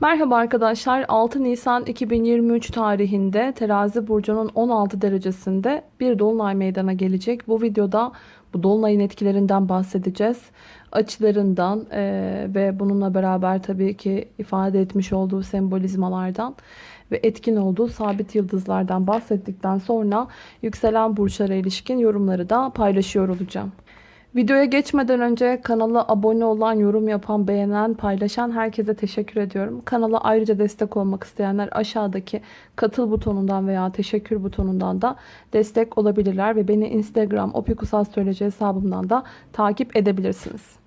Merhaba arkadaşlar 6 Nisan 2023 tarihinde terazi burcunun 16 derecesinde bir dolunay meydana gelecek. Bu videoda bu dolunayın etkilerinden bahsedeceğiz. Açılarından e, ve bununla beraber tabii ki ifade etmiş olduğu sembolizmalardan ve etkin olduğu sabit yıldızlardan bahsettikten sonra yükselen burçlara ilişkin yorumları da paylaşıyor olacağım. Videoya geçmeden önce kanala abone olan, yorum yapan, beğenen, paylaşan herkese teşekkür ediyorum. Kanala ayrıca destek olmak isteyenler aşağıdaki katıl butonundan veya teşekkür butonundan da destek olabilirler. Ve beni Instagram opikusastroloji hesabımdan da takip edebilirsiniz.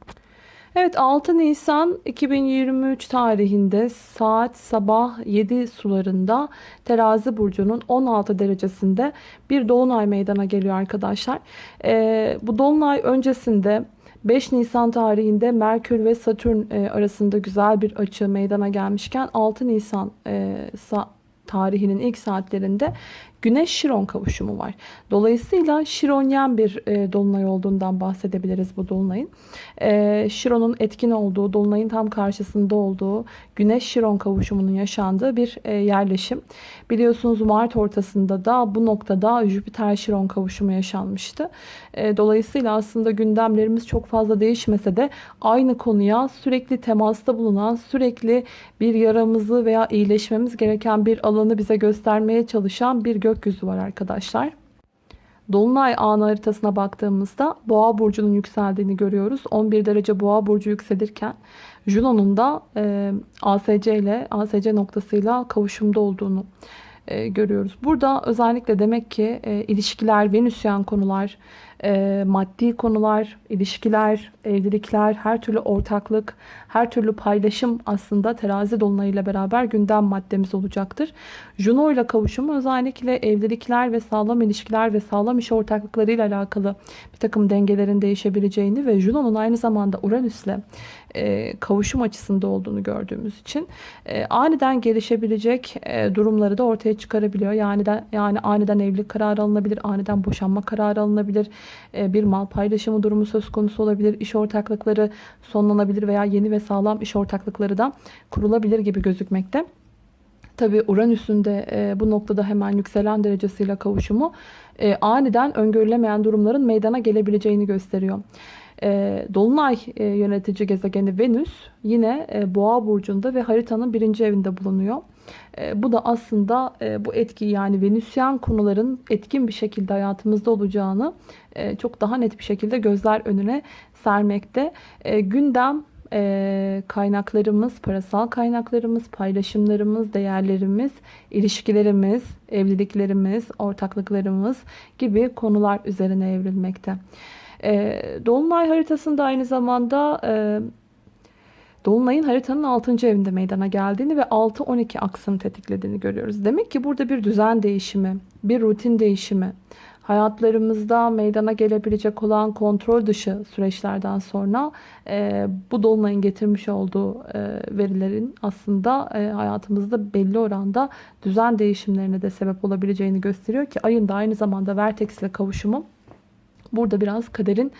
Evet 6 Nisan 2023 tarihinde saat sabah 7 sularında terazi burcunun 16 derecesinde bir dolunay meydana geliyor arkadaşlar. Ee, bu dolunay öncesinde 5 Nisan tarihinde Merkür ve Satürn e, arasında güzel bir açı meydana gelmişken 6 Nisan e, tarihinin ilk saatlerinde Güneş Şiron kavuşumu var. Dolayısıyla Şironyen bir e, dolunay olduğundan bahsedebiliriz bu dolunayın. E, Şiron'un etkin olduğu, dolunayın tam karşısında olduğu Güneş Şiron kavuşumunun yaşandığı bir e, yerleşim. Biliyorsunuz Mart ortasında da bu noktada Jüpiter Şiron kavuşumu yaşanmıştı. E, dolayısıyla aslında gündemlerimiz çok fazla değişmese de aynı konuya sürekli temasta bulunan, sürekli bir yaramızı veya iyileşmemiz gereken bir alanı bize göstermeye çalışan bir gök gökyüzü var arkadaşlar. Dolunay anı haritasına baktığımızda boğa burcunun yükseldiğini görüyoruz. 11 derece boğa burcu yükselirken Juno'nun da e, ASC ile ASC noktasıyla kavuşumda olduğunu e, görüyoruz. Burada özellikle demek ki e, ilişkiler, venüsyen konular, e, maddi konular, ilişkiler, evlilikler, her türlü ortaklık, her türlü paylaşım aslında terazi dolunayıyla beraber gündem maddemiz olacaktır. Juno ile kavuşumu özellikle evlilikler ve sağlam ilişkiler ve sağlam iş ortaklıklarıyla alakalı bir takım dengelerin değişebileceğini ve Juno'nun aynı zamanda Uranüs'le e, kavuşum açısında olduğunu gördüğümüz için e, aniden gelişebilecek e, durumları da ortaya çıkarabiliyor. Yani de, yani aniden evlilik kararı alınabilir, aniden boşanma kararı alınabilir, bir mal paylaşımı durumu söz konusu olabilir, iş ortaklıkları sonlanabilir veya yeni ve sağlam iş ortaklıkları da kurulabilir gibi gözükmekte. Tabi Uranüs'ün de e, bu noktada hemen yükselen derecesiyle kavuşumu e, aniden öngörülemeyen durumların meydana gelebileceğini gösteriyor. E, Dolunay e, yönetici gezegeni Venüs yine e, Boğa burcunda ve haritanın birinci evinde bulunuyor. E, bu da aslında e, bu etki yani Venüsyen konuların etkin bir şekilde hayatımızda olacağını e, çok daha net bir şekilde gözler önüne sermekte. E, gündem e, kaynaklarımız, parasal kaynaklarımız, paylaşımlarımız, değerlerimiz, ilişkilerimiz, evliliklerimiz, ortaklıklarımız gibi konular üzerine evrilmekte. E, Dolunay haritasında aynı zamanda e, Dolunay'ın haritanın 6. evinde meydana geldiğini ve 6-12 aksını tetiklediğini görüyoruz. Demek ki burada bir düzen değişimi, bir rutin değişimi, hayatlarımızda meydana gelebilecek olan kontrol dışı süreçlerden sonra e, bu dolunayın getirmiş olduğu e, verilerin aslında e, hayatımızda belli oranda düzen değişimlerine de sebep olabileceğini gösteriyor ki ayın da aynı zamanda Vertex ile kavuşumu burada biraz kaderin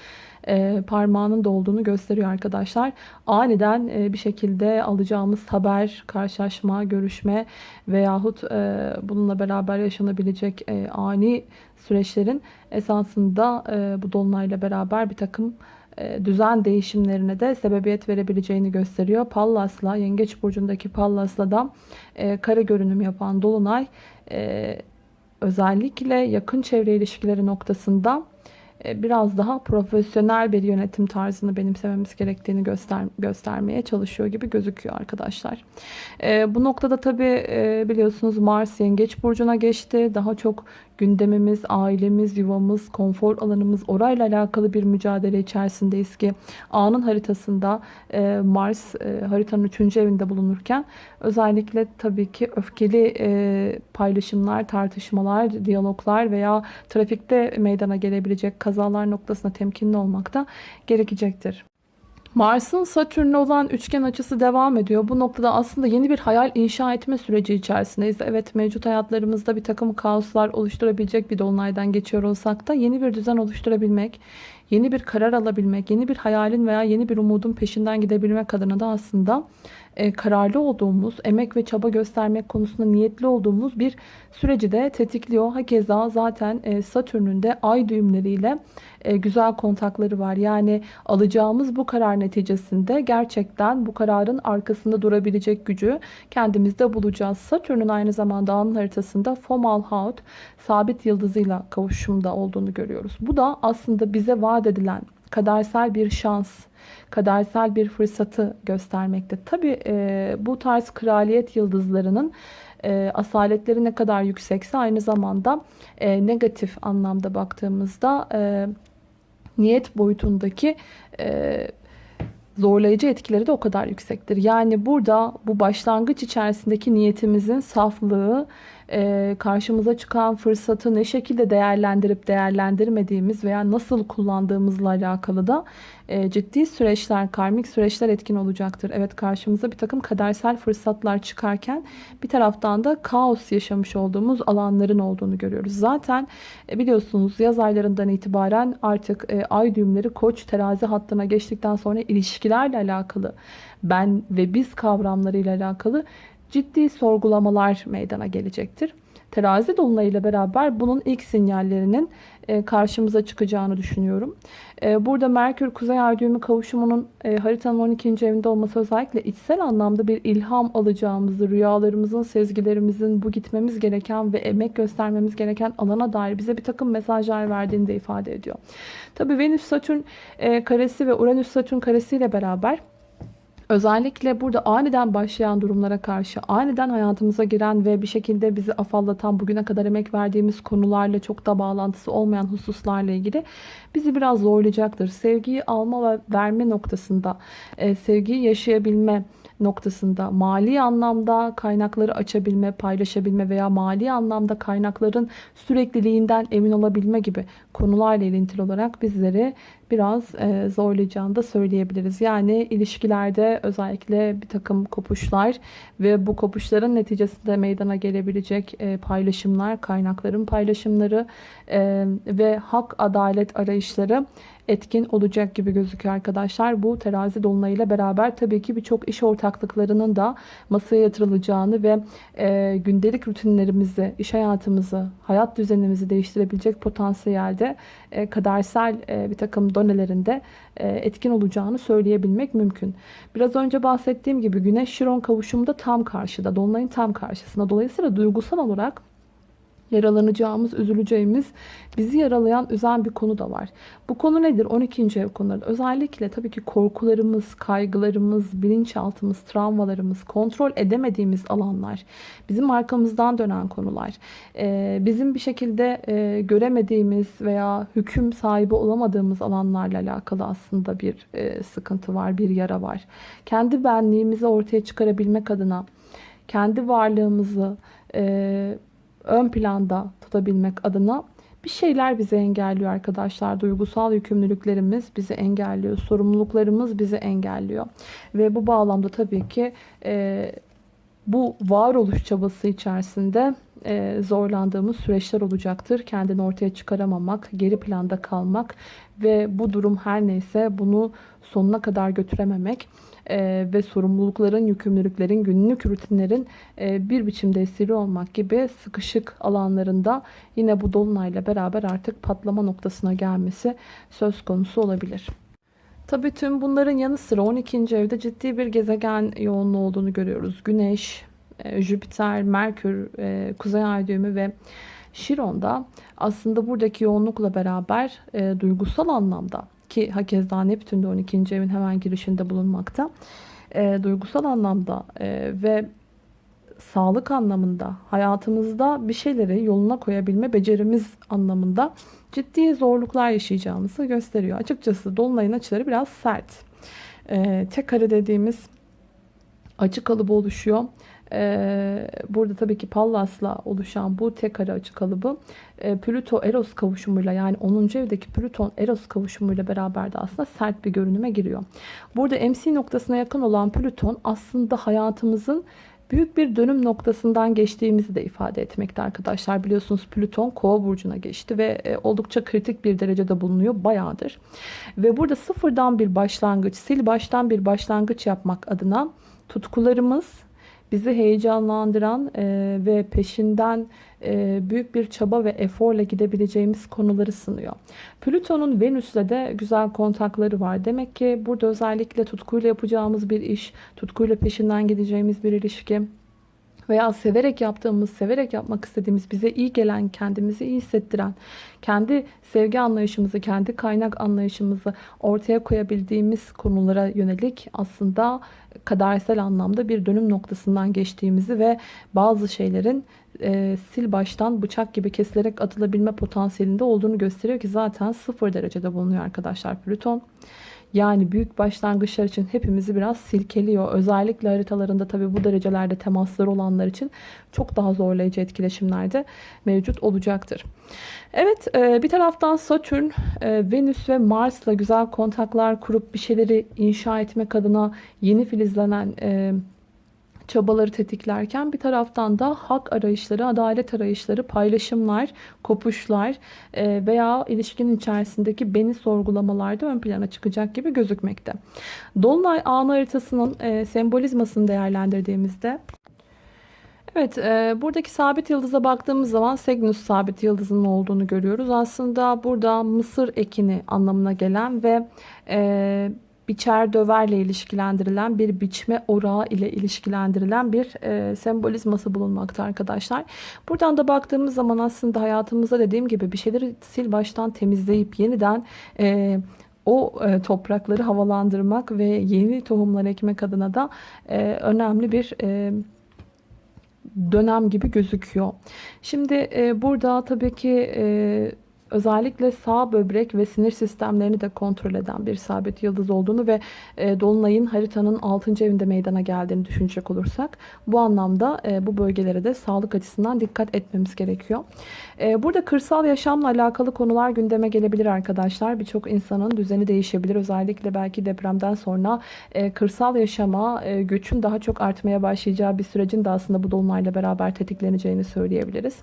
e, parmağının da olduğunu gösteriyor arkadaşlar. Aniden e, bir şekilde alacağımız haber, karşılaşma, görüşme veyahut e, bununla beraber yaşanabilecek e, ani süreçlerin esasında e, bu dolunayla beraber bir takım e, düzen değişimlerine de sebebiyet verebileceğini gösteriyor. Pallas'la, Yengeç Burcu'ndaki Pallas'la da e, kare görünüm yapan Dolunay e, özellikle yakın çevre ilişkileri noktasında biraz daha profesyonel bir yönetim tarzını benimsememiz gerektiğini göster göstermeye çalışıyor gibi gözüküyor arkadaşlar. E, bu noktada tabi e, biliyorsunuz Mars Yengeç Burcu'na geçti. Daha çok gündemimiz, ailemiz, yuvamız, konfor alanımız orayla alakalı bir mücadele içerisindeyiz ki anın haritasında e, Mars e, haritanın 3. evinde bulunurken özellikle tabii ki öfkeli e, paylaşımlar, tartışmalar, diyaloglar veya trafikte meydana gelebilecek kazalar noktasında temkinli olmak da gerekecektir. Mars'ın Satürn'le olan üçgen açısı devam ediyor. Bu noktada aslında yeni bir hayal inşa etme süreci içerisindeyiz. Evet mevcut hayatlarımızda bir takım kaoslar oluşturabilecek bir dolunaydan geçiyor olsak da yeni bir düzen oluşturabilmek, yeni bir karar alabilmek, yeni bir hayalin veya yeni bir umudun peşinden gidebilmek adına da aslında kararlı olduğumuz, emek ve çaba göstermek konusunda niyetli olduğumuz bir süreci de tetikliyor. Hakeza zaten e, Satürn'ün de ay düğümleriyle e, güzel kontakları var. Yani alacağımız bu karar neticesinde gerçekten bu kararın arkasında durabilecek gücü kendimizde bulacağız. Satürn'ün aynı zamanda anın haritasında Fomalhaut sabit yıldızıyla kavuşumda olduğunu görüyoruz. Bu da aslında bize vaat edilen kadersel bir şans, kadersel bir fırsatı göstermekte. Tabi e, bu tarz kraliyet yıldızlarının e, asaletleri ne kadar yüksekse aynı zamanda e, negatif anlamda baktığımızda e, niyet boyutundaki e, zorlayıcı etkileri de o kadar yüksektir. Yani burada bu başlangıç içerisindeki niyetimizin saflığı, e, karşımıza çıkan fırsatı ne şekilde değerlendirip değerlendirmediğimiz veya nasıl kullandığımızla alakalı da e, ciddi süreçler, karmik süreçler etkin olacaktır. Evet karşımıza bir takım kadersel fırsatlar çıkarken bir taraftan da kaos yaşamış olduğumuz alanların olduğunu görüyoruz. Zaten e, biliyorsunuz yaz aylarından itibaren artık e, ay düğümleri koç terazi hattına geçtikten sonra ilişkilerle alakalı ben ve biz kavramlarıyla alakalı ciddi sorgulamalar meydana gelecektir. Terazi dolunayıyla beraber bunun ilk sinyallerinin e, karşımıza çıkacağını düşünüyorum. E, burada Merkür Kuzey Ay düğümü kavuşumunun e, haritanın 12. evinde olması özellikle içsel anlamda bir ilham alacağımızı, rüyalarımızın, sezgilerimizin bu gitmemiz gereken ve emek göstermemiz gereken alana dair bize bir takım mesajlar verdiğini de ifade ediyor. Tabii Venüs Satürn karesi ve Uranüs Satürn karesi ile beraber Özellikle burada aniden başlayan durumlara karşı aniden hayatımıza giren ve bir şekilde bizi afallatan bugüne kadar emek verdiğimiz konularla çok da bağlantısı olmayan hususlarla ilgili bizi biraz zorlayacaktır. Sevgiyi alma ve verme noktasında, e, sevgiyi yaşayabilme noktasında mali anlamda kaynakları açabilme, paylaşabilme veya mali anlamda kaynakların sürekliliğinden emin olabilme gibi konularla ilintili olarak bizleri biraz e, zorlayacağını da söyleyebiliriz. Yani ilişkilerde özellikle bir takım kopuşlar ve bu kopuşların neticesinde meydana gelebilecek e, paylaşımlar, kaynakların paylaşımları e, ve hak adalet arayışları etkin olacak gibi gözüküyor arkadaşlar. Bu terazi dolunayıyla beraber tabii ki birçok iş ortaklıklarının da masaya yatırılacağını ve e, gündelik rutinlerimizi, iş hayatımızı, hayat düzenimizi değiştirebilecek potansiyelde e, kadersel e, bir takım donelerinde e, etkin olacağını söyleyebilmek mümkün. Biraz önce bahsettiğim gibi Güneş Şiron kavuşumda tam karşıda, dolunayın tam karşısında. Dolayısıyla duygusal olarak yaralanacağımız, üzüleceğimiz, bizi yaralayan, üzen bir konu da var. Bu konu nedir? 12. ev konuları. Özellikle tabii ki korkularımız, kaygılarımız, bilinçaltımız, travmalarımız, kontrol edemediğimiz alanlar, bizim arkamızdan dönen konular, bizim bir şekilde göremediğimiz veya hüküm sahibi olamadığımız alanlarla alakalı aslında bir sıkıntı var, bir yara var. Kendi benliğimizi ortaya çıkarabilmek adına, kendi varlığımızı, ön planda tutabilmek adına bir şeyler bizi engelliyor arkadaşlar. Duygusal yükümlülüklerimiz bizi engelliyor. Sorumluluklarımız bizi engelliyor. Ve bu bağlamda tabii ki e, bu varoluş çabası içerisinde e, zorlandığımız süreçler olacaktır. Kendini ortaya çıkaramamak, geri planda kalmak ve bu durum her neyse bunu sonuna kadar götürememek e, ve sorumlulukların, yükümlülüklerin, günlük rutinlerin e, bir biçimde esiri olmak gibi sıkışık alanlarında yine bu dolunayla beraber artık patlama noktasına gelmesi söz konusu olabilir. Tabii tüm bunların yanı sıra 12. evde ciddi bir gezegen yoğunluğu olduğunu görüyoruz. Güneş, e, Jüpiter, Merkür, e, Kuzey Ay düğümü ve Şiron'da aslında buradaki yoğunlukla beraber e, duygusal anlamda ki hakeza Neptün de 12. evin hemen girişinde bulunmakta. E, duygusal anlamda e, ve sağlık anlamında hayatımızda bir şeyleri yoluna koyabilme becerimiz anlamında ciddi zorluklar yaşayacağımızı gösteriyor. Açıkçası Dolunay'ın açıları biraz sert. E, tek kare dediğimiz açı kalıbı oluşuyor. Ee, burada tabii ki Pallas'la oluşan bu tek kare açı kalıbı e, Plüto Eros kavuşumuyla yani 10. evdeki Plüton Eros kavuşumuyla beraber de aslında sert bir görünüme giriyor. Burada MC noktasına yakın olan Plüton aslında hayatımızın büyük bir dönüm noktasından geçtiğimizi de ifade etmekte arkadaşlar. Biliyorsunuz Plüton Kova burcuna geçti ve e, oldukça kritik bir derecede bulunuyor bayağıdır. Ve burada sıfırdan bir başlangıç, sil baştan bir başlangıç yapmak adına tutkularımız, bizi heyecanlandıran e, ve peşinden e, büyük bir çaba ve eforla gidebileceğimiz konuları sınıyor. Plüton'un Venüs'le de güzel kontakları var. Demek ki burada özellikle tutkuyla yapacağımız bir iş, tutkuyla peşinden gideceğimiz bir ilişki veya severek yaptığımız, severek yapmak istediğimiz, bize iyi gelen, kendimizi iyi hissettiren, kendi sevgi anlayışımızı, kendi kaynak anlayışımızı ortaya koyabildiğimiz konulara yönelik aslında kadersel anlamda bir dönüm noktasından geçtiğimizi ve bazı şeylerin e, sil baştan bıçak gibi kesilerek atılabilme potansiyelinde olduğunu gösteriyor ki zaten sıfır derecede bulunuyor arkadaşlar Plüton. Yani büyük başlangıçlar için hepimizi biraz silkeliyor. Özellikle haritalarında tabi bu derecelerde temasları olanlar için çok daha zorlayıcı etkileşimlerde mevcut olacaktır. Evet e, bir taraftan Satürn, e, Venüs ve Mars'la güzel kontaklar kurup bir şeyleri inşa etmek adına yeni filizlenen e, çabaları tetiklerken bir taraftan da hak arayışları, adalet arayışları, paylaşımlar, kopuşlar e, veya ilişkinin içerisindeki beni sorgulamalarda ön plana çıkacak gibi gözükmekte. Dolunay anı haritasının e, sembolizmasını değerlendirdiğimizde Evet, e, buradaki sabit yıldıza baktığımız zaman Cygnus sabit yıldızının olduğunu görüyoruz. Aslında burada mısır ekini anlamına gelen ve e, biçer döverle ilişkilendirilen bir biçme orağı ile ilişkilendirilen bir e, sembolizması bulunmakta arkadaşlar. Buradan da baktığımız zaman aslında hayatımızda dediğim gibi bir şeyleri sil baştan temizleyip yeniden e, o e, toprakları havalandırmak ve yeni tohumlar ekmek adına da e, önemli bir e, dönem gibi gözüküyor. Şimdi e, burada tabii ki e, özellikle sağ böbrek ve sinir sistemlerini de kontrol eden bir sabit yıldız olduğunu ve e, Dolunay'ın haritanın 6. evinde meydana geldiğini düşünecek olursak bu anlamda e, bu bölgelere de sağlık açısından dikkat etmemiz gerekiyor. E, burada kırsal yaşamla alakalı konular gündeme gelebilir arkadaşlar. Birçok insanın düzeni değişebilir. Özellikle belki depremden sonra e, kırsal yaşama e, göçün daha çok artmaya başlayacağı bir sürecin de aslında bu dolunayla beraber tetikleneceğini söyleyebiliriz.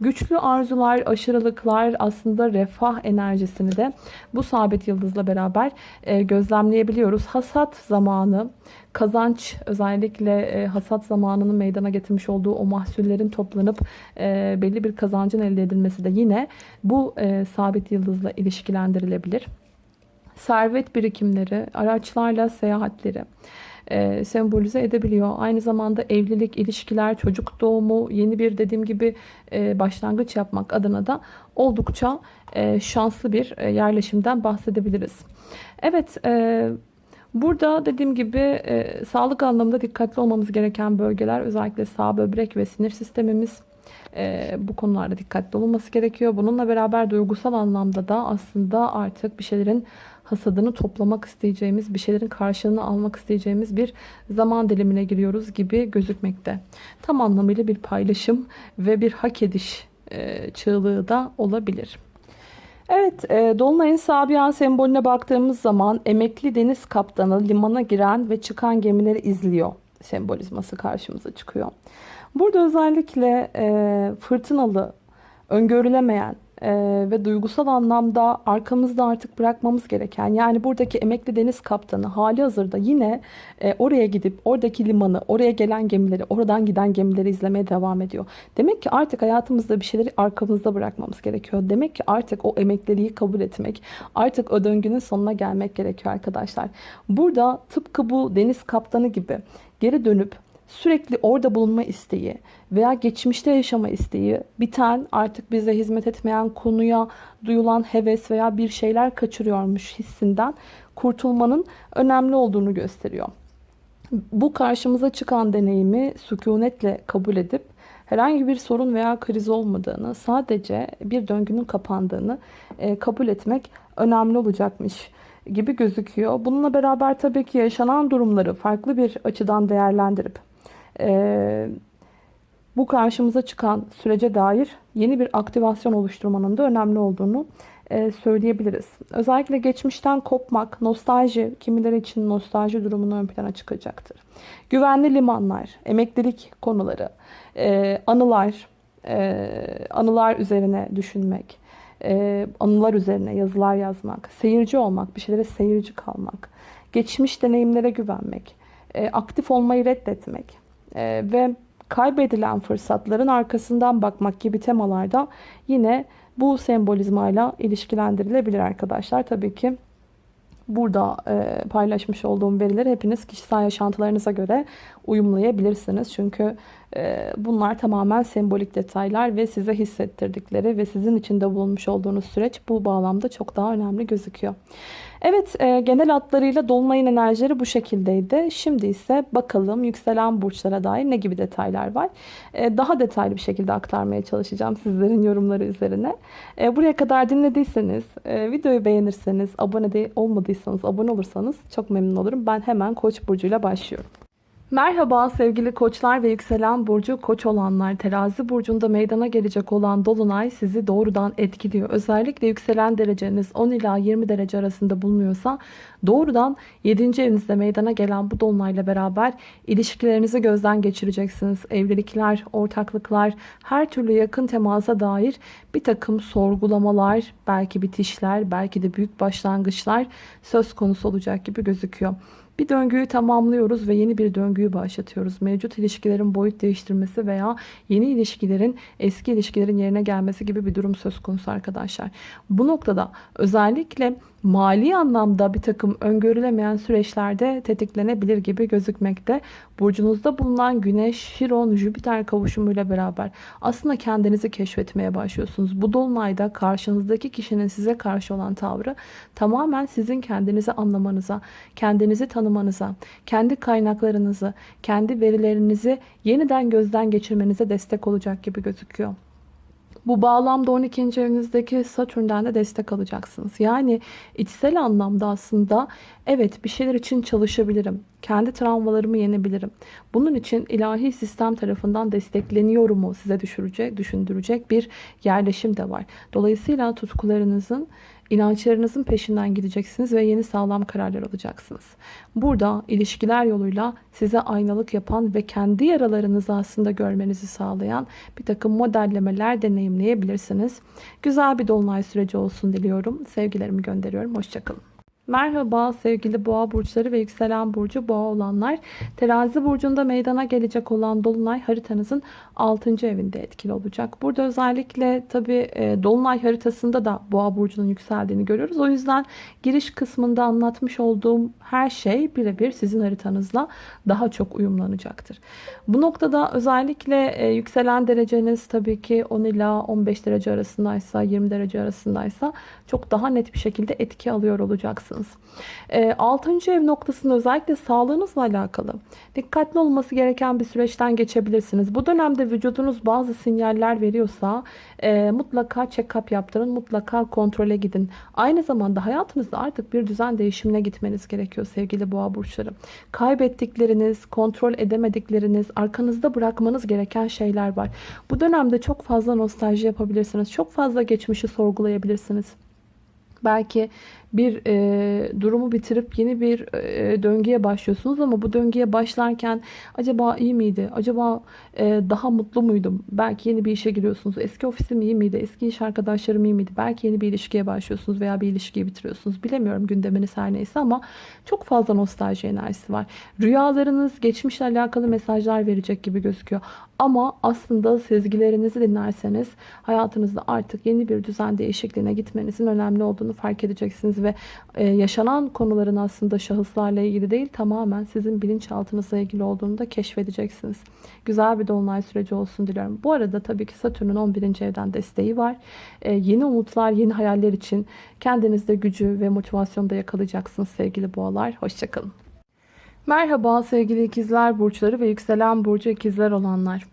Güçlü arzular, aşırılıklar aslında aslında refah enerjisini de bu sabit yıldızla beraber e, gözlemleyebiliyoruz. Hasat zamanı, kazanç özellikle e, hasat zamanının meydana getirmiş olduğu o mahsullerin toplanıp e, belli bir kazancın elde edilmesi de yine bu sabit yıldızla ilişkilendirilebilir. Servet birikimleri, araçlarla seyahatleri, e, sembolize edebiliyor. Aynı zamanda evlilik, ilişkiler, çocuk doğumu, yeni bir dediğim gibi e, başlangıç yapmak adına da oldukça e, şanslı bir e, yerleşimden bahsedebiliriz. Evet, e, burada dediğim gibi e, sağlık anlamında dikkatli olmamız gereken bölgeler özellikle sağ böbrek ve sinir sistemimiz. E, bu konularda dikkatli olunması gerekiyor. Bununla beraber duygusal anlamda da aslında artık bir şeylerin hasadını toplamak isteyeceğimiz, bir şeylerin karşılığını almak isteyeceğimiz bir zaman dilimine giriyoruz gibi gözükmekte. Tam anlamıyla bir paylaşım ve bir hak ediş e, çığlığı da olabilir. Evet, e, Dolunay'ın Sabiha sembolüne baktığımız zaman emekli deniz kaptanı limana giren ve çıkan gemileri izliyor sembolizması karşımıza çıkıyor. Burada özellikle e, fırtınalı, öngörülemeyen, e, ve duygusal anlamda arkamızda artık bırakmamız gereken yani buradaki emekli deniz kaptanı hali hazırda yine e, oraya gidip oradaki limanı oraya gelen gemileri oradan giden gemileri izlemeye devam ediyor. Demek ki artık hayatımızda bir şeyleri arkamızda bırakmamız gerekiyor. Demek ki artık o emekliliği kabul etmek artık o döngünün sonuna gelmek gerekiyor arkadaşlar. Burada tıpkı bu deniz kaptanı gibi geri dönüp sürekli orada bulunma isteği veya geçmişte yaşama isteği biten artık bize hizmet etmeyen konuya duyulan heves veya bir şeyler kaçırıyormuş hissinden kurtulmanın önemli olduğunu gösteriyor. Bu karşımıza çıkan deneyimi sükunetle kabul edip herhangi bir sorun veya kriz olmadığını, sadece bir döngünün kapandığını e, kabul etmek önemli olacakmış gibi gözüküyor. Bununla beraber tabii ki yaşanan durumları farklı bir açıdan değerlendirip e, bu karşımıza çıkan sürece dair yeni bir aktivasyon oluşturmanın da önemli olduğunu e, söyleyebiliriz. Özellikle geçmişten kopmak, nostalji, kimileri için nostalji durumunu ön plana çıkacaktır. Güvenli limanlar, emeklilik konuları, e, anılar, e, anılar üzerine düşünmek, e, anılar üzerine yazılar yazmak, seyirci olmak, bir şeylere seyirci kalmak, geçmiş deneyimlere güvenmek, e, aktif olmayı reddetmek e, ve kaybedilen fırsatların arkasından bakmak gibi temalarda yine bu sembolizmayla ilişkilendirilebilir arkadaşlar. Tabii ki burada e, paylaşmış olduğum verileri hepiniz kişisel yaşantılarınıza göre uyumlayabilirsiniz. Çünkü bunlar tamamen sembolik detaylar ve size hissettirdikleri ve sizin içinde bulunmuş olduğunuz süreç bu bağlamda çok daha önemli gözüküyor. Evet e, genel hatlarıyla Dolunay'ın enerjileri bu şekildeydi. Şimdi ise bakalım yükselen burçlara dair ne gibi detaylar var. E, daha detaylı bir şekilde aktarmaya çalışacağım sizlerin yorumları üzerine. E, buraya kadar dinlediyseniz, videoyu beğenirseniz, abone olmadıysanız abone olursanız çok memnun olurum. Ben hemen Koç burcuyla başlıyorum. Merhaba sevgili koçlar ve yükselen burcu koç olanlar. Terazi burcunda meydana gelecek olan dolunay sizi doğrudan etkiliyor. Özellikle yükselen dereceniz 10 ila 20 derece arasında bulunuyorsa doğrudan 7. evinizde meydana gelen bu dolunayla beraber ilişkilerinizi gözden geçireceksiniz. Evlilikler, ortaklıklar, her türlü yakın temasa dair bir takım sorgulamalar, belki bitişler, belki de büyük başlangıçlar söz konusu olacak gibi gözüküyor. Bir döngüyü tamamlıyoruz ve yeni bir döngüyü başlatıyoruz. Mevcut ilişkilerin boyut değiştirmesi veya yeni ilişkilerin eski ilişkilerin yerine gelmesi gibi bir durum söz konusu arkadaşlar. Bu noktada özellikle mali anlamda bir takım öngörülemeyen süreçlerde tetiklenebilir gibi gözükmekte. Burcunuzda bulunan Güneş, Şiron, Jüpiter kavuşumuyla beraber aslında kendinizi keşfetmeye başlıyorsunuz. Bu dolunayda karşınızdaki kişinin size karşı olan tavrı tamamen sizin kendinizi anlamanıza, kendinizi tanımanıza, kendi kaynaklarınızı, kendi verilerinizi yeniden gözden geçirmenize destek olacak gibi gözüküyor. Bu bağlamda 12. evinizdeki Satürn'den de destek alacaksınız. Yani içsel anlamda aslında evet bir şeyler için çalışabilirim. Kendi travmalarımı yenebilirim. Bunun için ilahi sistem tarafından destekleniyor mu size düşürecek, düşündürecek bir yerleşim de var. Dolayısıyla tutkularınızın İnançlarınızın peşinden gideceksiniz ve yeni sağlam kararlar alacaksınız. Burada ilişkiler yoluyla size aynalık yapan ve kendi yaralarınızı aslında görmenizi sağlayan bir takım modellemeler deneyimleyebilirsiniz. Güzel bir dolunay süreci olsun diliyorum. Sevgilerimi gönderiyorum. Hoşçakalın. Merhaba sevgili boğa burçları ve yükselen burcu boğa olanlar. Terazi burcunda meydana gelecek olan dolunay haritanızın 6. evinde etkili olacak. Burada özellikle tabi e, dolunay haritasında da boğa burcunun yükseldiğini görüyoruz. O yüzden giriş kısmında anlatmış olduğum her şey birebir sizin haritanızla daha çok uyumlanacaktır. Bu noktada özellikle e, yükselen dereceniz tabii ki 10 ila 15 derece arasındaysa 20 derece arasındaysa çok daha net bir şekilde etki alıyor olacaksınız. E, 6. ev noktasında özellikle sağlığınızla alakalı dikkatli olması gereken bir süreçten geçebilirsiniz. Bu dönemde vücudunuz bazı sinyaller veriyorsa e, mutlaka check-up yaptırın, mutlaka kontrole gidin. Aynı zamanda hayatınızda artık bir düzen değişimine gitmeniz gerekiyor sevgili boğa burçları. Kaybettikleriniz, kontrol edemedikleriniz, arkanızda bırakmanız gereken şeyler var. Bu dönemde çok fazla nostalji yapabilirsiniz. Çok fazla geçmişi sorgulayabilirsiniz. Belki bir e, durumu bitirip yeni bir e, döngüye başlıyorsunuz ama bu döngüye başlarken acaba iyi miydi? Acaba e, daha mutlu muydum? Belki yeni bir işe giriyorsunuz. Eski ofisim iyi miydi? Eski iş arkadaşlarım iyi miydi? Belki yeni bir ilişkiye başlıyorsunuz veya bir ilişkiyi bitiriyorsunuz. Bilemiyorum gündeminiz her neyse ama çok fazla nostalji enerjisi var. Rüyalarınız geçmişle alakalı mesajlar verecek gibi gözüküyor. Ama aslında sezgilerinizi dinlerseniz hayatınızda artık yeni bir düzen değişikliğine gitmenizin önemli olduğunu fark edeceksiniz ve e, yaşanan konuların aslında şahıslarla ilgili değil tamamen sizin bilinçaltınızla ilgili olduğunu da keşfedeceksiniz. Güzel bir dolunay süreci olsun diliyorum. Bu arada tabii ki Satürn'ün 11. evden desteği var. E, yeni umutlar, yeni hayaller için kendinizde gücü ve motivasyonu da yakalayacaksınız sevgili boğalar. Hoşçakalın. Merhaba sevgili ikizler burçları ve yükselen burcu ikizler olanlar.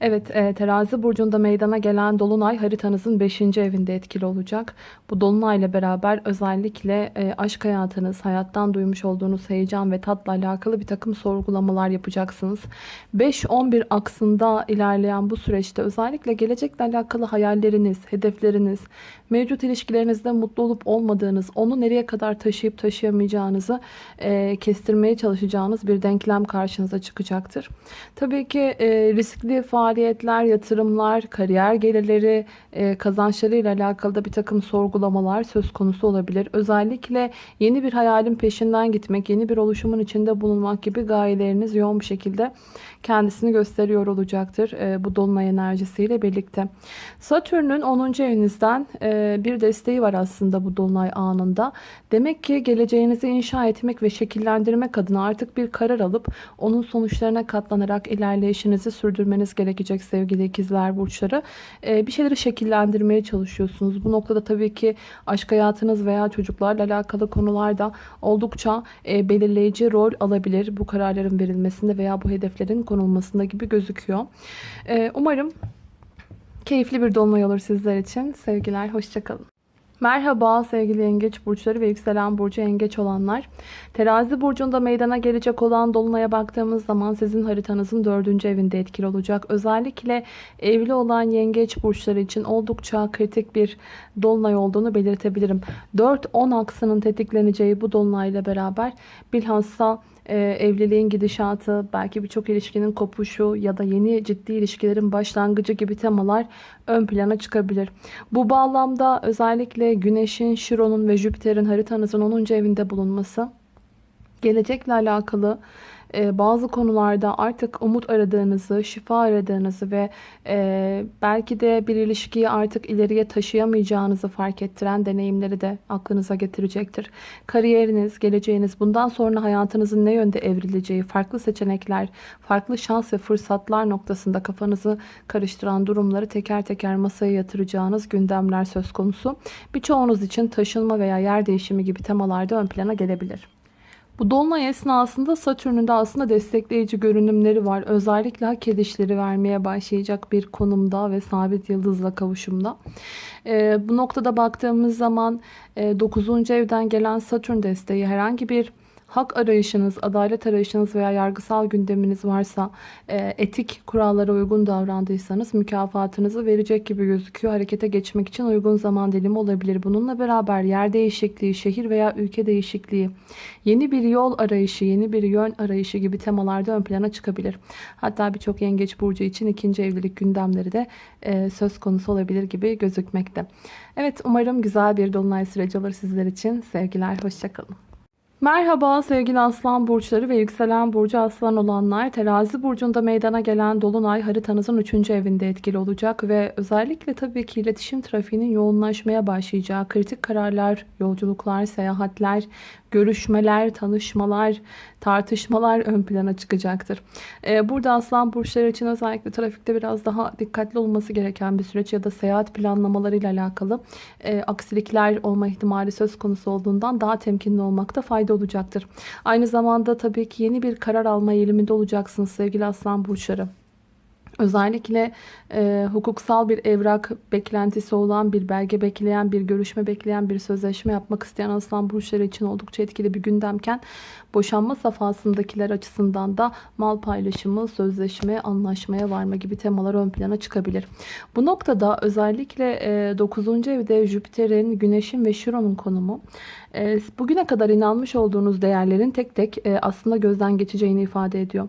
Evet e, terazi burcunda meydana gelen dolunay haritanızın 5. evinde etkili olacak. Bu dolunayla beraber özellikle e, aşk hayatınız, hayattan duymuş olduğunuz heyecan ve tatla alakalı bir takım sorgulamalar yapacaksınız. 5-11 aksında ilerleyen bu süreçte özellikle gelecekle alakalı hayalleriniz, hedefleriniz, mevcut ilişkilerinizde mutlu olup olmadığınız, onu nereye kadar taşıyıp taşıyamayacağınızı e, kestirmeye çalışacağınız bir denklem karşınıza çıkacaktır. Tabii ki riskli faaliyetler, yatırımlar, kariyer gelirleri, e, kazançlarıyla alakalı da bir takım sorgulamalar söz konusu olabilir. Özellikle yeni bir hayalin peşinden gitmek, yeni bir oluşumun içinde bulunmak gibi gayeleriniz yoğun bir şekilde kendisini gösteriyor olacaktır e, bu dolunay enerjisiyle birlikte. Satürn'ün 10. evinizden e, bir desteği var aslında bu dolunay anında. Demek ki geleceğinizi inşa etmek ve şekillendirmek adına artık bir karar alıp onun sonuçlarına katlanarak ilerleyişinizi sürdürmeniz gerekecek sevgili ikizler burçları. E, bir şeyleri şekillendirmeye çalışıyorsunuz. Bu noktada tabii ki aşk hayatınız veya çocuklarla alakalı konularda oldukça e, belirleyici rol alabilir bu kararların verilmesinde veya bu hedeflerin konulmasında gibi gözüküyor. E, umarım keyifli bir dolunay olur sizler için. Sevgiler, hoşçakalın. Merhaba sevgili yengeç burçları ve yükselen burcu yengeç olanlar. Terazi burcunda meydana gelecek olan dolunaya baktığımız zaman sizin haritanızın dördüncü evinde etkili olacak. Özellikle evli olan yengeç burçları için oldukça kritik bir dolunay olduğunu belirtebilirim. 4-10 aksının tetikleneceği bu dolunayla beraber bilhassa e, evliliğin gidişatı, belki birçok ilişkinin kopuşu ya da yeni ciddi ilişkilerin başlangıcı gibi temalar ön plana çıkabilir. Bu bağlamda özellikle Güneş'in, Şiron'un ve Jüpiter'in haritanızın 10. evinde bulunması gelecekle alakalı e, bazı konularda artık umut aradığınızı, şifa aradığınızı ve e, belki de bir ilişkiyi artık ileriye taşıyamayacağınızı fark ettiren deneyimleri de aklınıza getirecektir. Kariyeriniz, geleceğiniz, bundan sonra hayatınızın ne yönde evrileceği, farklı seçenekler, farklı şans ve fırsatlar noktasında kafanızı karıştıran durumları teker teker masaya yatıracağınız gündemler söz konusu. Birçoğunuz için taşınma veya yer değişimi gibi temalarda ön plana gelebilir. Bu dolunay esnasında Satürn'ün de aslında destekleyici görünümleri var. Özellikle hak edişleri vermeye başlayacak bir konumda ve sabit yıldızla kavuşumda. Ee, bu noktada baktığımız zaman e, 9. evden gelen Satürn desteği herhangi bir hak arayışınız, adalet arayışınız veya yargısal gündeminiz varsa e, etik kurallara uygun davrandıysanız mükafatınızı verecek gibi gözüküyor. Harekete geçmek için uygun zaman dilimi olabilir. Bununla beraber yer değişikliği, şehir veya ülke değişikliği, yeni bir yol arayışı, yeni bir yön arayışı gibi temalarda ön plana çıkabilir. Hatta birçok yengeç burcu için ikinci evlilik gündemleri de e, söz konusu olabilir gibi gözükmekte. Evet umarım güzel bir dolunay süreci olur sizler için. Sevgiler, hoşçakalın. Merhaba sevgili aslan burçları ve yükselen burcu aslan olanlar. Terazi burcunda meydana gelen dolunay haritanızın 3. evinde etkili olacak ve özellikle tabii ki iletişim trafiğinin yoğunlaşmaya başlayacağı kritik kararlar, yolculuklar, seyahatler, görüşmeler, tanışmalar, tartışmalar ön plana çıkacaktır. Ee, burada aslan burçları için özellikle trafikte biraz daha dikkatli olması gereken bir süreç ya da seyahat planlamalarıyla alakalı e, aksilikler olma ihtimali söz konusu olduğundan daha temkinli olmakta fayda olacaktır. Aynı zamanda tabii ki yeni bir karar alma eğiliminde olacaksınız sevgili aslan burçları. Özellikle e, hukuksal bir evrak beklentisi olan, bir belge bekleyen, bir görüşme bekleyen, bir sözleşme yapmak isteyen aslan burçları için oldukça etkili bir gündemken boşanma safhasındakiler açısından da mal paylaşımı, sözleşme, anlaşmaya varma gibi temalar ön plana çıkabilir. Bu noktada özellikle e, 9. evde Jüpiter'in, Güneş'in ve Şiron'un konumu e, bugüne kadar inanmış olduğunuz değerlerin tek tek e, aslında gözden geçeceğini ifade ediyor.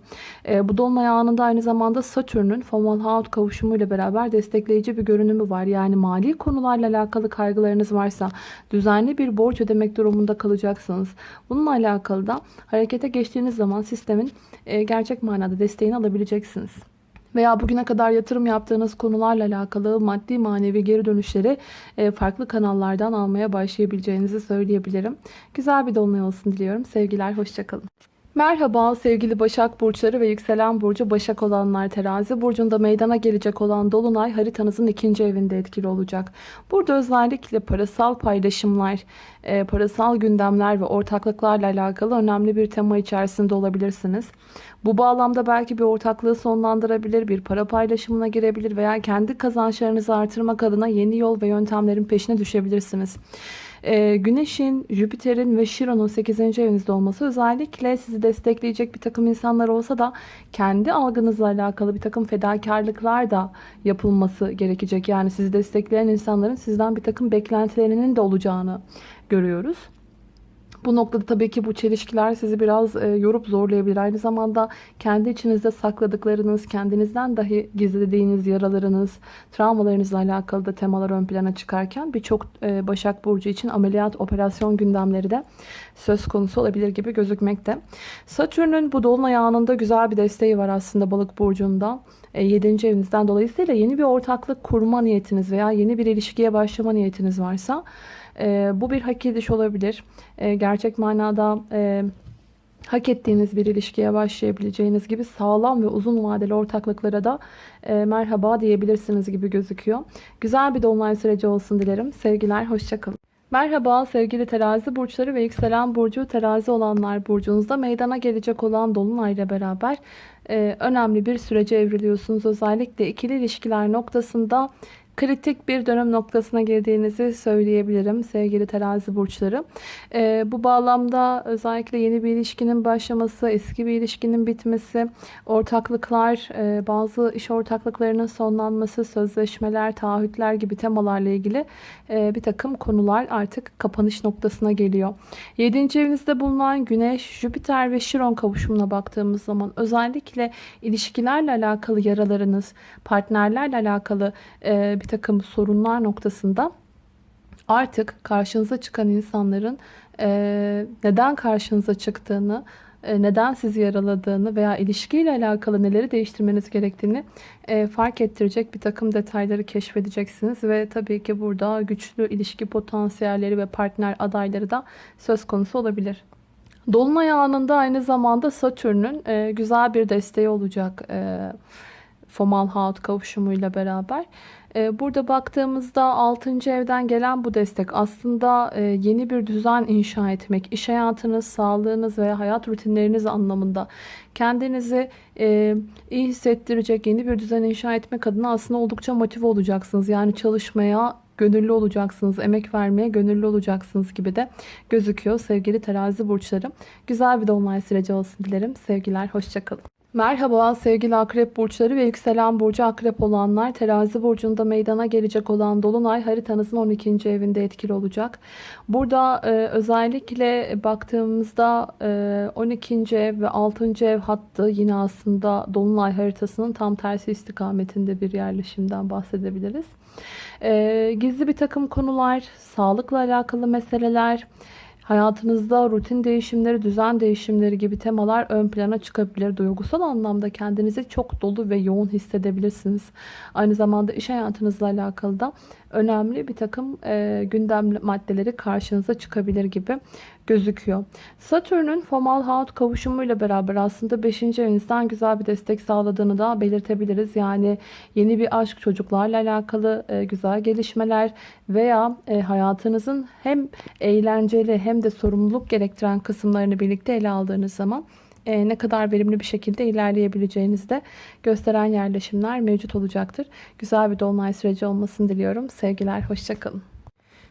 E, bu dolunay anında aynı zamanda Satürn'ün Fomalhaut kavuşumu ile beraber destekleyici bir görünümü var. Yani mali konularla alakalı kaygılarınız varsa düzenli bir borç ödemek durumunda kalacaksınız. Bununla alakalı da harekete geçtiğiniz zaman sistemin gerçek manada desteğini alabileceksiniz veya bugüne kadar yatırım yaptığınız konularla alakalı maddi manevi geri dönüşleri farklı kanallardan almaya başlayabileceğinizi söyleyebilirim. Güzel bir dolunay olsun diliyorum. Sevgiler, hoşçakalın. Merhaba sevgili Başak Burçları ve Yükselen Burcu Başak olanlar terazi burcunda meydana gelecek olan Dolunay haritanızın ikinci evinde etkili olacak. Burada özellikle parasal paylaşımlar, e, parasal gündemler ve ortaklıklarla alakalı önemli bir tema içerisinde olabilirsiniz. Bu bağlamda belki bir ortaklığı sonlandırabilir, bir para paylaşımına girebilir veya kendi kazançlarınızı artırmak adına yeni yol ve yöntemlerin peşine düşebilirsiniz. Ee, Güneş'in, Jüpiter'in ve Şiron'un 8. evinizde olması özellikle sizi destekleyecek bir takım insanlar olsa da kendi algınızla alakalı bir takım fedakarlıklar da yapılması gerekecek. Yani sizi destekleyen insanların sizden bir takım beklentilerinin de olacağını görüyoruz. Bu noktada tabii ki bu çelişkiler sizi biraz e, yorup zorlayabilir. Aynı zamanda kendi içinizde sakladıklarınız, kendinizden dahi gizlediğiniz yaralarınız, travmalarınızla alakalı da temalar ön plana çıkarken birçok e, Başak Burcu için ameliyat, operasyon gündemleri de söz konusu olabilir gibi gözükmekte. Satürn'ün bu dolunay anında güzel bir desteği var aslında Balık Burcu'nda. 7. evinizden dolayısıyla yeni bir ortaklık kurma niyetiniz veya yeni bir ilişkiye başlama niyetiniz varsa e, bu bir hak ediş olabilir. E, gerçek manada e, hak ettiğiniz bir ilişkiye başlayabileceğiniz gibi sağlam ve uzun vadeli ortaklıklara da e, merhaba diyebilirsiniz gibi gözüküyor. Güzel bir dolunay süreci olsun dilerim. Sevgiler, hoşçakalın. Merhaba sevgili terazi burçları ve yükselen burcu terazi olanlar burcunuzda meydana gelecek olan dolunay ile beraber e, önemli bir sürece evriliyorsunuz. Özellikle ikili ilişkiler noktasında kritik bir dönem noktasına girdiğinizi söyleyebilirim sevgili terazi burçları. Ee, bu bağlamda özellikle yeni bir ilişkinin başlaması, eski bir ilişkinin bitmesi, ortaklıklar, e, bazı iş ortaklıklarının sonlanması, sözleşmeler, taahhütler gibi temalarla ilgili e, bir takım konular artık kapanış noktasına geliyor. 7. evinizde bulunan Güneş, Jüpiter ve Şiron kavuşumuna baktığımız zaman özellikle ilişkilerle alakalı yaralarınız, partnerlerle alakalı e, bir takım sorunlar noktasında artık karşınıza çıkan insanların e, neden karşınıza çıktığını, e, neden sizi yaraladığını veya ilişkiyle alakalı neleri değiştirmeniz gerektiğini e, fark ettirecek bir takım detayları keşfedeceksiniz. Ve tabii ki burada güçlü ilişki potansiyelleri ve partner adayları da söz konusu olabilir. Dolunay anında aynı zamanda Satürn'ün e, güzel bir desteği olacak. E, Fomalhaut kavuşumuyla beraber. Ee, burada baktığımızda 6. evden gelen bu destek aslında e, yeni bir düzen inşa etmek, iş hayatınız, sağlığınız veya hayat rutinleriniz anlamında kendinizi e, iyi hissettirecek yeni bir düzen inşa etmek adına aslında oldukça motive olacaksınız. Yani çalışmaya gönüllü olacaksınız, emek vermeye gönüllü olacaksınız gibi de gözüküyor sevgili terazi burçlarım. Güzel bir dolunay süreci olsun dilerim. Sevgiler, hoşçakalın. Merhaba sevgili akrep burçları ve yükselen burcu akrep olanlar terazi burcunda meydana gelecek olan dolunay haritanızın 12. evinde etkili olacak. Burada e, özellikle baktığımızda e, 12. ev ve 6. ev hattı yine aslında dolunay haritasının tam tersi istikametinde bir yerleşimden bahsedebiliriz. E, gizli bir takım konular, sağlıkla alakalı meseleler, Hayatınızda rutin değişimleri, düzen değişimleri gibi temalar ön plana çıkabilir. Duygusal anlamda kendinizi çok dolu ve yoğun hissedebilirsiniz. Aynı zamanda iş hayatınızla alakalı da önemli bir takım e, gündem maddeleri karşınıza çıkabilir gibi gözüküyor. Satürn'ün Fomalhaut kavuşumuyla beraber aslında 5. evinizden güzel bir destek sağladığını da belirtebiliriz. Yani yeni bir aşk, çocuklarla alakalı e, güzel gelişmeler veya e, hayatınızın hem eğlenceli hem de sorumluluk gerektiren kısımlarını birlikte ele aldığınız zaman e, ne kadar verimli bir şekilde ilerleyebileceğinizi de gösteren yerleşimler mevcut olacaktır. Güzel bir dolunay süreci olmasını diliyorum. Sevgiler, hoşçakalın.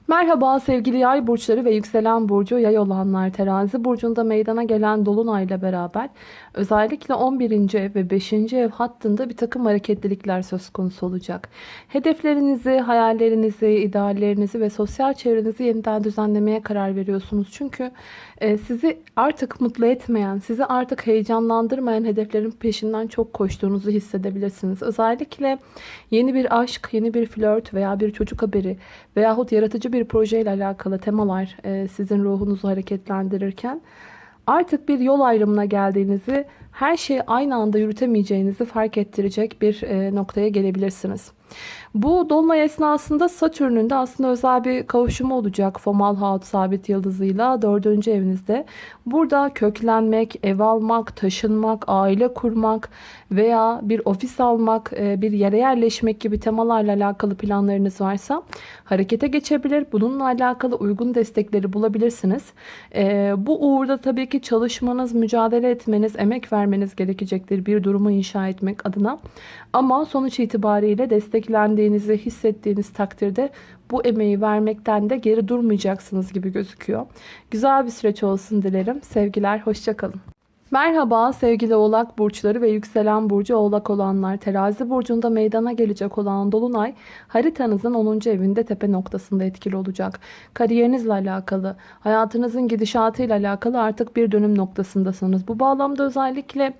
Merhaba sevgili yay burçları ve yükselen burcu yay olanlar terazi burcunda meydana gelen dolunayla beraber özellikle 11. ev ve 5. ev hattında bir takım hareketlilikler söz konusu olacak. Hedeflerinizi, hayallerinizi, ideallerinizi ve sosyal çevrenizi yeniden düzenlemeye karar veriyorsunuz. Çünkü e, sizi artık mutlu etmeyen, sizi artık heyecanlandırmayan hedeflerin peşinden çok koştuğunuzu hissedebilirsiniz. Özellikle yeni bir aşk, yeni bir flört veya bir çocuk haberi veyahut yaratıcı bir projeyle alakalı temalar e, sizin ruhunuzu hareketlendirirken artık bir yol ayrımına geldiğinizi, her şeyi aynı anda yürütemeyeceğinizi fark ettirecek bir e, noktaya gelebilirsiniz. Bu dolunay esnasında Satürn'ün de aslında özel bir kavuşumu olacak Fomalhaut sabit yıldızıyla 4. evinizde. Burada köklenmek, ev almak, taşınmak, aile kurmak veya bir ofis almak, e, bir yere yerleşmek gibi temalarla alakalı planlarınız varsa harekete geçebilir. Bununla alakalı uygun destekleri bulabilirsiniz. E, bu uğurda tabii ki çalışmanız, mücadele etmeniz, emek vermeniz gerekecektir bir durumu inşa etmek adına. Ama sonuç itibariyle desteklendiğinizi hissettiğiniz takdirde bu emeği vermekten de geri durmayacaksınız gibi gözüküyor. Güzel bir süreç olsun dilerim. Sevgiler, hoşçakalın. Merhaba sevgili oğlak burçları ve yükselen burcu oğlak olanlar. Terazi burcunda meydana gelecek olan dolunay haritanızın 10. evinde tepe noktasında etkili olacak. Kariyerinizle alakalı, hayatınızın gidişatıyla alakalı artık bir dönüm noktasındasınız. Bu bağlamda özellikle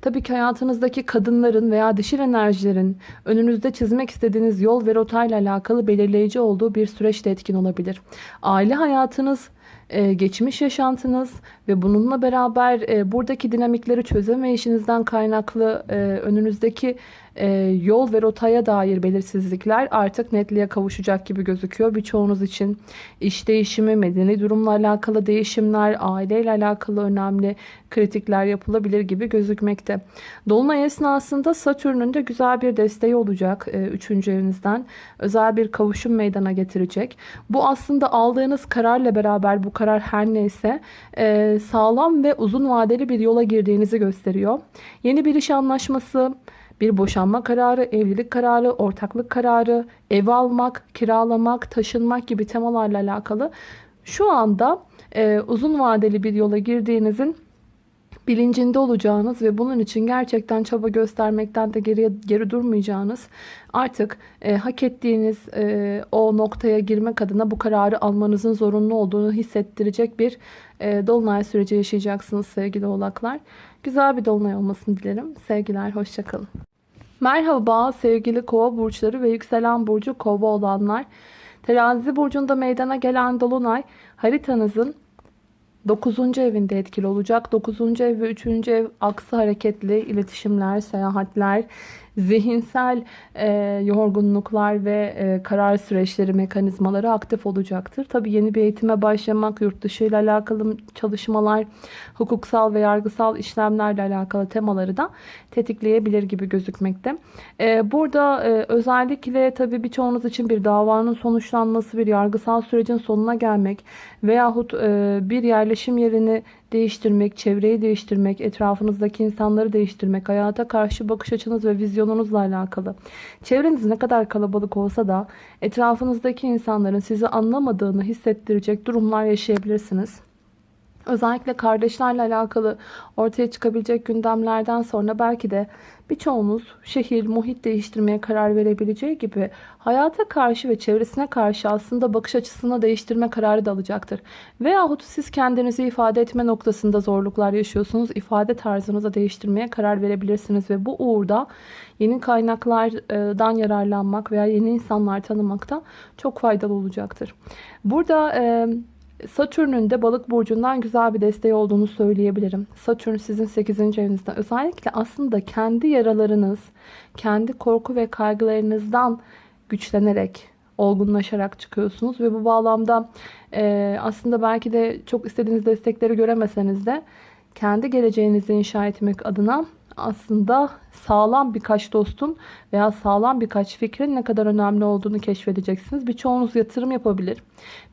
tabii ki hayatınızdaki kadınların veya dişil enerjilerin önünüzde çizmek istediğiniz yol ve rotayla alakalı belirleyici olduğu bir süreçte etkin olabilir. Aile hayatınız e, geçmiş yaşantınız ve bununla beraber e, buradaki dinamikleri çözemeyişinizden kaynaklı e, önünüzdeki yol ve rotaya dair belirsizlikler artık netliğe kavuşacak gibi gözüküyor. Birçoğunuz için iş değişimi, medeni durumla alakalı değişimler, aileyle alakalı önemli kritikler yapılabilir gibi gözükmekte. Dolunay esnasında Satürn'ün de güzel bir desteği olacak 3. evinizden. Özel bir kavuşum meydana getirecek. Bu aslında aldığınız kararla beraber bu karar her neyse sağlam ve uzun vadeli bir yola girdiğinizi gösteriyor. Yeni bir iş anlaşması, bir boşanma kararı, evlilik kararı, ortaklık kararı, ev almak, kiralamak, taşınmak gibi temalarla alakalı şu anda e, uzun vadeli bir yola girdiğinizin bilincinde olacağınız ve bunun için gerçekten çaba göstermekten de geriye geri durmayacağınız artık e, hak ettiğiniz e, o noktaya girmek adına bu kararı almanızın zorunlu olduğunu hissettirecek bir e, dolunay süreci yaşayacaksınız sevgili oğlaklar. Güzel bir dolunay olmasını dilerim. Sevgiler, hoşçakalın. Merhaba sevgili kova burçları ve yükselen burcu kova olanlar. Terazi burcunda meydana gelen dolunay haritanızın 9. evinde etkili olacak. 9. ev ve 3. ev aksı hareketli iletişimler, seyahatler, zihinsel e, yorgunluklar ve e, karar süreçleri mekanizmaları aktif olacaktır. Tabi yeni bir eğitime başlamak, yurt dışı ile alakalı çalışmalar, hukuksal ve yargısal işlemlerle alakalı temaları da tetikleyebilir gibi gözükmekte. E, burada e, özellikle tabi birçoğunuz için bir davanın sonuçlanması, bir yargısal sürecin sonuna gelmek veyahut e, bir yerleşim yerini değiştirmek, çevreyi değiştirmek, etrafınızdaki insanları değiştirmek, hayata karşı bakış açınız ve vizyonunuzla alakalı. Çevreniz ne kadar kalabalık olsa da etrafınızdaki insanların sizi anlamadığını hissettirecek durumlar yaşayabilirsiniz. Özellikle kardeşlerle alakalı ortaya çıkabilecek gündemlerden sonra belki de birçoğunuz şehir, muhit değiştirmeye karar verebileceği gibi hayata karşı ve çevresine karşı aslında bakış açısını değiştirme kararı da alacaktır. Veyahut siz kendinizi ifade etme noktasında zorluklar yaşıyorsunuz. İfade tarzınızı değiştirmeye karar verebilirsiniz ve bu uğurda yeni kaynaklardan yararlanmak veya yeni insanlar tanımakta çok faydalı olacaktır. Burada Satürn'ün de balık burcundan güzel bir desteği olduğunu söyleyebilirim. Satürn sizin 8. evinizde. Özellikle aslında kendi yaralarınız, kendi korku ve kaygılarınızdan güçlenerek, olgunlaşarak çıkıyorsunuz. Ve bu bağlamda e, aslında belki de çok istediğiniz destekleri göremeseniz de kendi geleceğinizi inşa etmek adına aslında sağlam birkaç dostun veya sağlam birkaç fikrin ne kadar önemli olduğunu keşfedeceksiniz. Birçoğunuz yatırım yapabilir.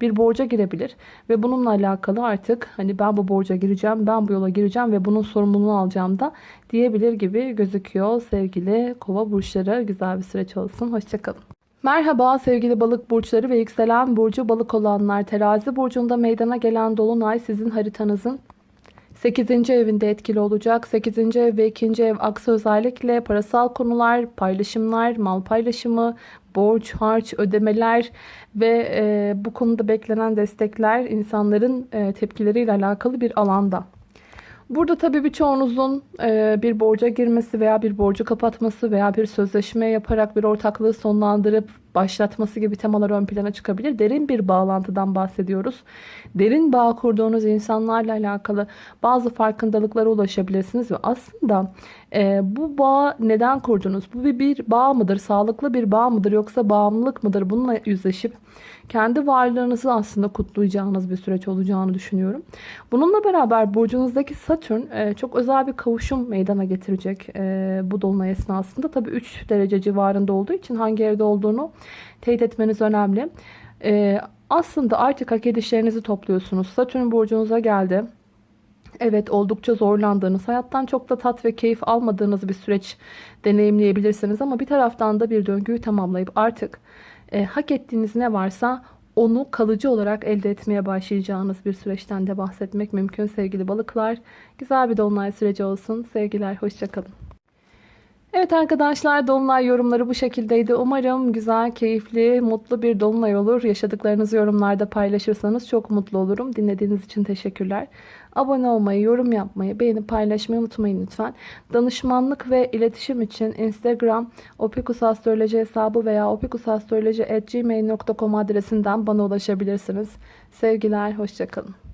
Bir borca girebilir ve bununla alakalı artık hani ben bu borca gireceğim, ben bu yola gireceğim ve bunun sorumluluğunu alacağım da diyebilir gibi gözüküyor sevgili kova burçları. Güzel bir süreç olsun. Hoşçakalın. Merhaba sevgili balık burçları ve yükselen burcu balık olanlar. Terazi burcunda meydana gelen dolunay sizin haritanızın 8. evinde etkili olacak. 8. ev ve 2. ev aksı özellikle parasal konular, paylaşımlar, mal paylaşımı, borç, harç, ödemeler ve e, bu konuda beklenen destekler insanların e, tepkileriyle alakalı bir alanda. Burada tabii birçoğunuzun e, bir borca girmesi veya bir borcu kapatması veya bir sözleşme yaparak bir ortaklığı sonlandırıp başlatması gibi temalar ön plana çıkabilir. Derin bir bağlantıdan bahsediyoruz. Derin bağ kurduğunuz insanlarla alakalı bazı farkındalıklara ulaşabilirsiniz ve aslında e, bu bağ neden kurdunuz? Bu bir, bir bağ mıdır? Sağlıklı bir bağ mıdır? Yoksa bağımlılık mıdır? Bununla yüzleşip kendi varlığınızı aslında kutlayacağınız bir süreç olacağını düşünüyorum. Bununla beraber burcunuzdaki Satürn e, çok özel bir kavuşum meydana getirecek e, bu dolunay esnasında. Tabii 3 derece civarında olduğu için hangi evde olduğunu teyit etmeniz önemli. E, aslında artık hak edişlerinizi topluyorsunuz. Satürn burcunuza geldi. Evet oldukça zorlandığınız, hayattan çok da tat ve keyif almadığınız bir süreç deneyimleyebilirsiniz. Ama bir taraftan da bir döngüyü tamamlayıp artık e, hak ettiğiniz ne varsa onu kalıcı olarak elde etmeye başlayacağınız bir süreçten de bahsetmek mümkün sevgili balıklar. Güzel bir dolunay süreci olsun. Sevgiler, hoşçakalın. Evet arkadaşlar dolunay yorumları bu şekildeydi. Umarım güzel, keyifli, mutlu bir dolunay olur. Yaşadıklarınızı yorumlarda paylaşırsanız çok mutlu olurum. Dinlediğiniz için teşekkürler. Abone olmayı, yorum yapmayı, beğenip paylaşmayı unutmayın lütfen. Danışmanlık ve iletişim için Instagram opikusastroloji hesabı veya opikusastroloji.gmail.com adresinden bana ulaşabilirsiniz. Sevgiler, hoşçakalın.